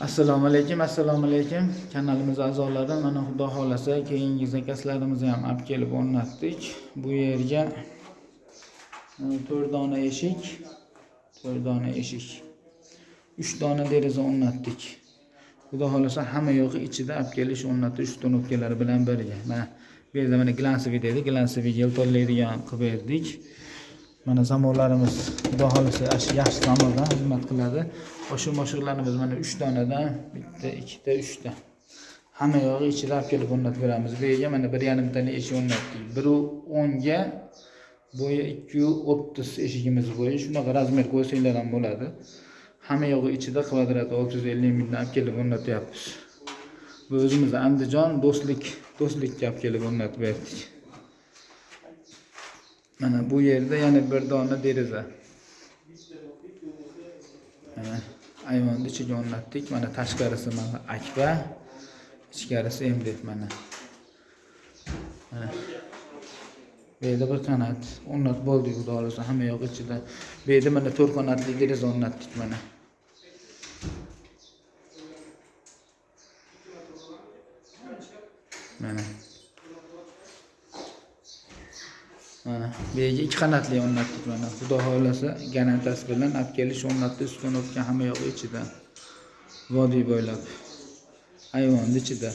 assalomu alaykum assalomu alaykum. Kanalimiz a'zolari mana xudo xohlasa keyingi zakazlarimizni ham olib kelib o'rnatdik. Bu yerga e, to'rt dona eshik to'rt dona eshik uch dona deraza o'rnatdik. Xudo xohlasa hamma yo'g'i ichida olib kelish o'rnatish uстановкалari bilan birga. Mana bu yerda mana glansовый deydi glansовый yeltollaydigan qilib berdik. Mana zamonlarimiz xudo xohlasa yaxshi zamonda xizmat qiladi. Oshiq moshiqlarimiz mana uch donadan bitta ikkita uchta. Hamma yog'i ichida olib kelib o'rnatib beramiz bu yerga mana bir yarimtali eshik o'rnatdik biru o'nga bo'yi ikki yu o'ttiz eshigimiz bo'yi. Shunaqa razmer qo'ysanglar ham bo'ladi. Hamma yog'i ichida kvadrat olti yuz ellik mingdan olib kelib o'rnatyapmiz bu o'zimizni andijon do'stlik do'stlikka olib kelib o'rnatib berdik. Mana bu yerda yana bir dona deraza mana ayvonni ichiga o'rnatdik mana tashqarisi mana akva ichkarisi emdek mana. Mana. Bu yerda bir qanat o'rnatib bo'ldik xudo xohlasa hamma yoq ichida. Bu yerda mana to'rt qanatli deraza o'rnatdik mana. Mana. Mana bu yerga ikki qanotli o'rnatdik mana. Xudo xohlasa garantiyasi bilan olib kelish o'rnatdik uстановка hamma yog'i ichida. Vodiy bo'ylab. Ayvonni ichida.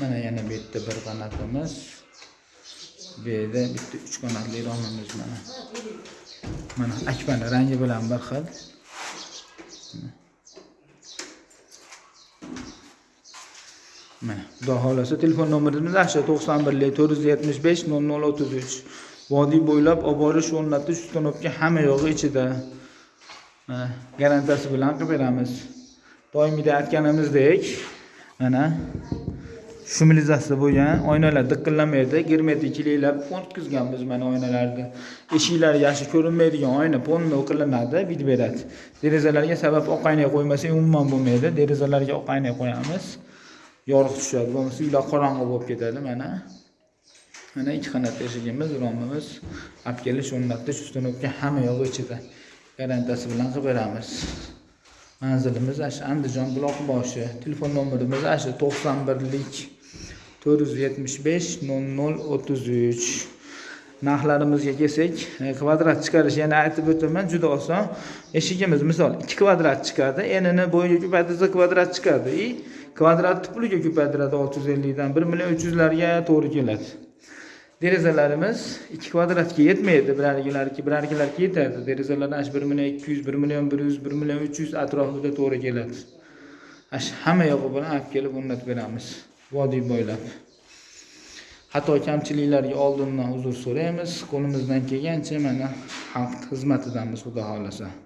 Mana yana bu yerda bir qanotimiz bu yerda bitta uch qanotli romimiz mana. Mana akbani rangi bilan bir xil. Mana. Xudo xohlasa telefon nomerimiz mana to'qson birlik to'rt yuz yetmish besh nol nol o'ttiz uch. Vodiy bo'ylab olib borish o'rnatish установка hamma yog'i ichida. Mana garantiyasi bilan qilib beramiz. Doimiyda aytganimizdek mana shumilizatsiya bo'lgan oynalar diqillamaydi germetikliklab o'tkazganmiz mana oynalarni. Eshiklari yaxshi ko'rinmaydigan oyna полный qilinadi bitib beradi. Derazalarga sabab oq oyna qo'ymasak umuman bo'lmaydi. Derazalarga oq oyna qo'yamiz. Yorug' tushadi. Bo'lmasa uylar qorong'i bo'lib ketadi mana. Mana ikki qanot eshigimiz romimiz olib kelish o'rnatish ustunovka hamma yog'i ichida garantiyasi bilan qilib beramiz. Manzilimiz ana shu andijon buloqboshi telefon nomerimiz ana shu to'qson birlik to'rt yuz yetmish besh nol nol o'ttiz uch. Narxlarimizga kelsak e, kvadrat chiqarish yana aytib o'taman juda oson. Eshigimiz misol ikki kvadrat chiqadi enini bo'yiga ko'paytirsa kvadrat chiqadi. и kvadratni puliga ko'paytiradi olti yuz ellikdan bir million uch yuzlarga to'g'ri keladi. Derazalarimiz ikki kvadratga yetmaydi. Birarigilarki birargilarga yetadi. Derazalar ana shu bir million ikki yuz bir million bir yuz bir million uch yuz atrofida to'g'ri keladi. Ana shu hamma yog'i bilan olib kelib o'rnatib beramiz. Vodiy bo'ylab. Xato kamchiliklarga oldindan uzr so'raymiz. Qo'limizdan kelgancha mana xalq xizmatidamiz xudo xohlasa.